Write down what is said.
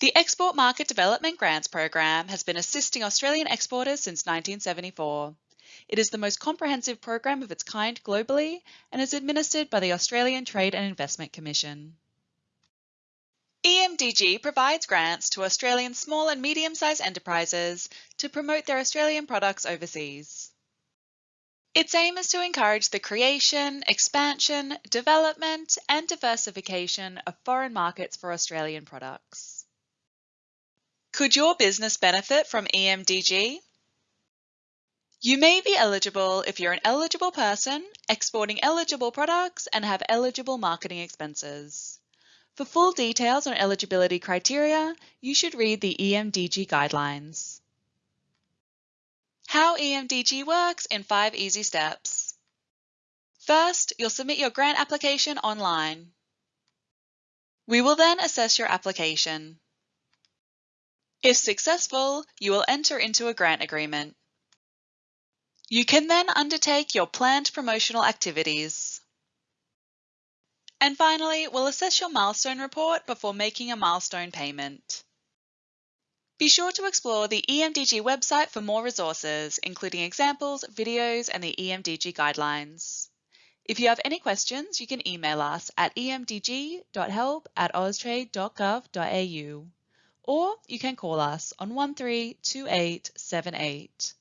The Export Market Development Grants Program has been assisting Australian exporters since 1974. It is the most comprehensive program of its kind globally and is administered by the Australian Trade and Investment Commission. EMDG provides grants to Australian small and medium-sized enterprises to promote their Australian products overseas. Its aim is to encourage the creation, expansion, development, and diversification of foreign markets for Australian products. Could your business benefit from EMDG? You may be eligible if you're an eligible person, exporting eligible products, and have eligible marketing expenses. For full details on eligibility criteria, you should read the EMDG guidelines. How EMDG works in five easy steps. First, you'll submit your grant application online. We will then assess your application. If successful, you will enter into a grant agreement. You can then undertake your planned promotional activities. And finally, we'll assess your milestone report before making a milestone payment. Be sure to explore the EMDG website for more resources, including examples, videos, and the EMDG guidelines. If you have any questions, you can email us at emdg.help at austrade.gov.au or you can call us on 132878.